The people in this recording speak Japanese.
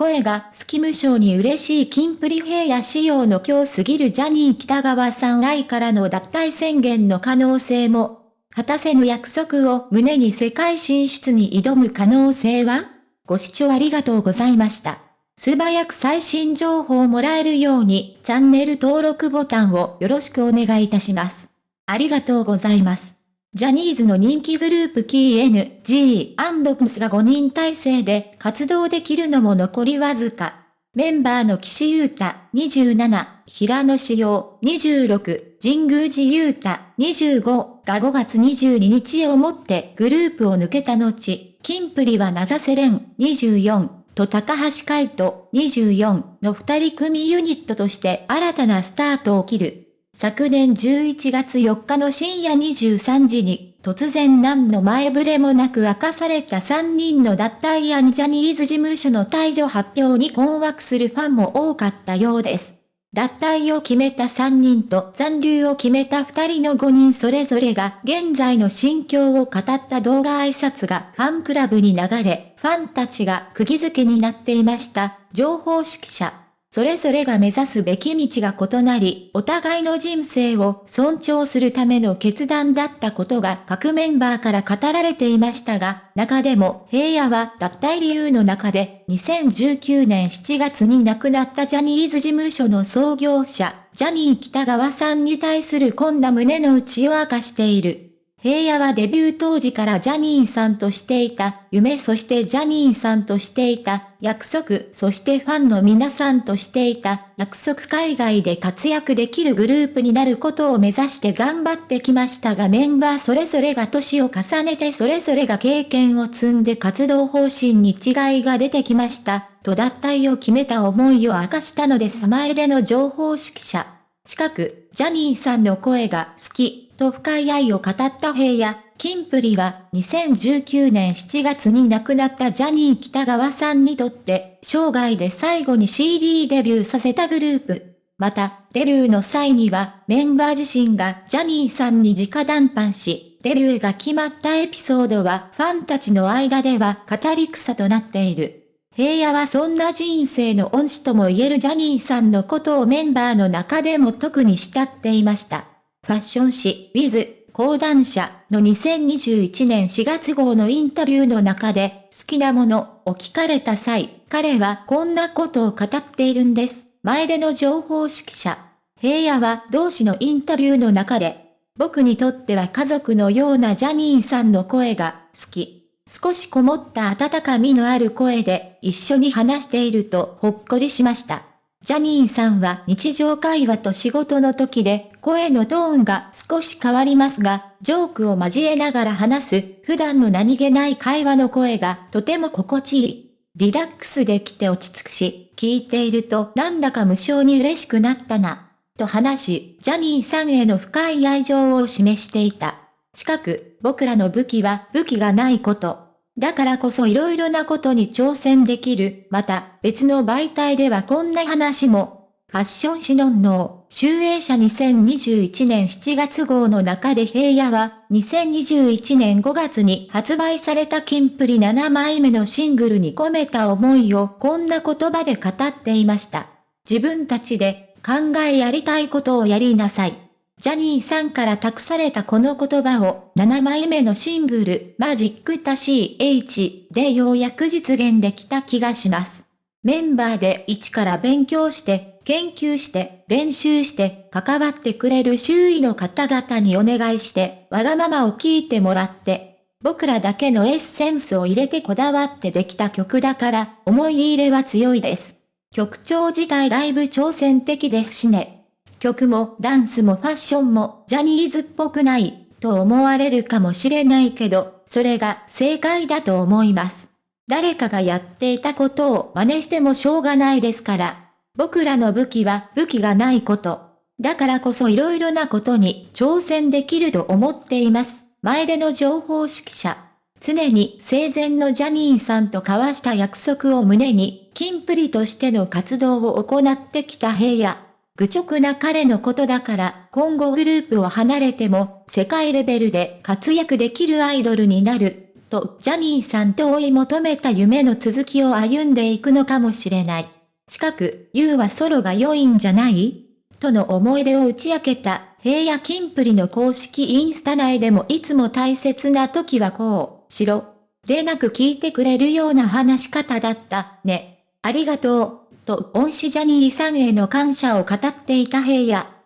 声がスキム賞に嬉しいキンプリ平野仕様の今日過ぎるジャニー北川さん愛からの脱退宣言の可能性も、果たせぬ約束を胸に世界進出に挑む可能性はご視聴ありがとうございました。素早く最新情報をもらえるようにチャンネル登録ボタンをよろしくお願いいたします。ありがとうございます。ジャニーズの人気グループ KNG&PS が5人体制で活動できるのも残りわずか。メンバーの岸優太27、平野志陽26、神宮寺優太25が5月22日をもってグループを抜けた後、キンプリは長瀬廉24と高橋海人24の二人組ユニットとして新たなスタートを切る。昨年11月4日の深夜23時に、突然何の前触れもなく明かされた3人の脱退やジャニーズ事務所の退場発表に困惑するファンも多かったようです。脱退を決めた3人と残留を決めた2人の5人それぞれが現在の心境を語った動画挨拶がファンクラブに流れ、ファンたちが釘付けになっていました。情報指揮者。それぞれが目指すべき道が異なり、お互いの人生を尊重するための決断だったことが各メンバーから語られていましたが、中でも平野は脱退理由の中で、2019年7月に亡くなったジャニーズ事務所の創業者、ジャニー北川さんに対するこんな胸の内を明かしている。平野はデビュー当時からジャニーさんとしていた夢そしてジャニーさんとしていた約束そしてファンの皆さんとしていた約束海外で活躍できるグループになることを目指して頑張ってきましたがメンバーそれぞれが年を重ねてそれぞれが経験を積んで活動方針に違いが出てきました。と脱退を決めた思いを明かしたのです前での情報指揮者。近く、ジャニーさんの声が好き。と深い愛を語った平野、キンプリは2019年7月に亡くなったジャニー北川さんにとって生涯で最後に CD デビューさせたグループ。また、デビューの際にはメンバー自身がジャニーさんに直談判し、デビューが決まったエピソードはファンたちの間では語り草となっている。平野はそんな人生の恩師とも言えるジャニーさんのことをメンバーの中でも特に慕っていました。ファッション誌、ウィズ、講談社の2021年4月号のインタビューの中で、好きなものを聞かれた際、彼はこんなことを語っているんです。前での情報指揮者。平野は同志のインタビューの中で、僕にとっては家族のようなジャニーさんの声が好き。少しこもった温かみのある声で一緒に話しているとほっこりしました。ジャニーさんは日常会話と仕事の時で声のトーンが少し変わりますが、ジョークを交えながら話す普段の何気ない会話の声がとても心地いい。リラックスできて落ち着くし、聞いているとなんだか無性に嬉しくなったな。と話し、ジャニーさんへの深い愛情を示していた。近く、僕らの武器は武器がないこと。だからこそ色々なことに挑戦できる。また、別の媒体ではこんな話も。ファッション誌のんの集英社2021年7月号の中で平野は、2021年5月に発売されたキンプリ7枚目のシングルに込めた思いをこんな言葉で語っていました。自分たちで考えやりたいことをやりなさい。ジャニーさんから託されたこの言葉を7枚目のシングルマジックタ CH でようやく実現できた気がします。メンバーで一から勉強して、研究して、練習して、関わってくれる周囲の方々にお願いして、わがままを聞いてもらって、僕らだけのエッセンスを入れてこだわってできた曲だから、思い入れは強いです。曲調自体だいぶ挑戦的ですしね。曲もダンスもファッションもジャニーズっぽくないと思われるかもしれないけど、それが正解だと思います。誰かがやっていたことを真似してもしょうがないですから。僕らの武器は武器がないこと。だからこそ色々なことに挑戦できると思っています。前での情報指揮者。常に生前のジャニーさんと交わした約束を胸に、キンプリとしての活動を行ってきた平野。愚直な彼のことだから今後グループを離れても世界レベルで活躍できるアイドルになるとジャニーさんと追い求めた夢の続きを歩んでいくのかもしれない。近く、言うはソロが良いんじゃない？との思い出を打ち明けた、平野金プリの公式インスタ内でもいつも大切な時はこう、しろ。でなく聞いてくれるような話し方だった、ね。ありがとう。と恩師ジャニーさんへの感謝を語っていた平野。